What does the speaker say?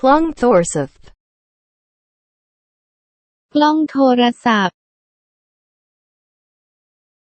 Klong Thorsoth. Klong Thorasap.